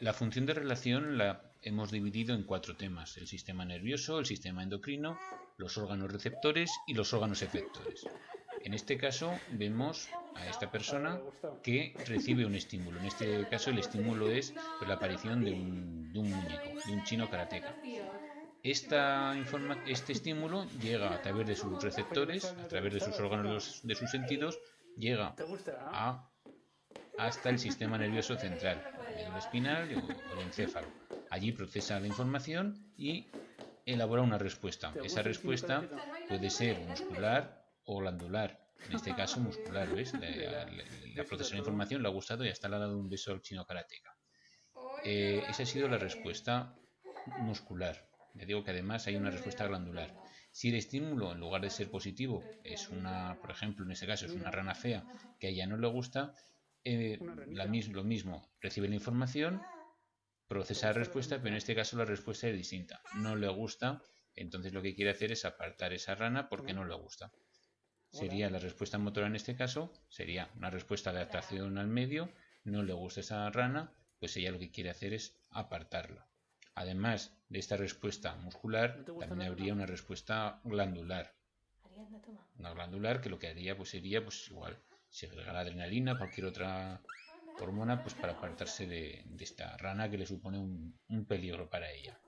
La función de relación la hemos dividido en cuatro temas, el sistema nervioso, el sistema endocrino, los órganos receptores y los órganos efectores. En este caso vemos a esta persona que recibe un estímulo. En este caso el estímulo es la aparición de un, muñeco, de un chino karateca. Esta este estímulo llega a través de sus receptores, a través de sus órganos de sus sentidos, llega a hasta el sistema nervioso central, el espinal o el encéfalo. Allí procesa la información y elabora una respuesta. Esa respuesta puede ser muscular o glandular. En este caso muscular, ¿ves? La, procesa la información, le ha gustado y hasta le ha dado un beso al chino karateca. Eh, esa ha sido la respuesta muscular. Le digo que además hay una respuesta glandular. Si el estímulo, en lugar de ser positivo, es una, por ejemplo, en este caso es una rana fea que a ella no le gusta, eh, lo mismo, recibe la información, procesa la respuesta, pero en este caso la respuesta es distinta. No le gusta, entonces lo que quiere hacer es apartar esa rana porque no le gusta. Sería la respuesta motora en este caso, sería una respuesta de adaptación al medio, no le gusta esa rana, pues ella lo que quiere hacer es apartarla. Además de esta respuesta muscular, también habría una respuesta glandular. Una glandular que lo que haría pues sería pues igual la adrenalina, cualquier otra hormona, pues para apartarse de, esta rana que le supone un peligro para ella.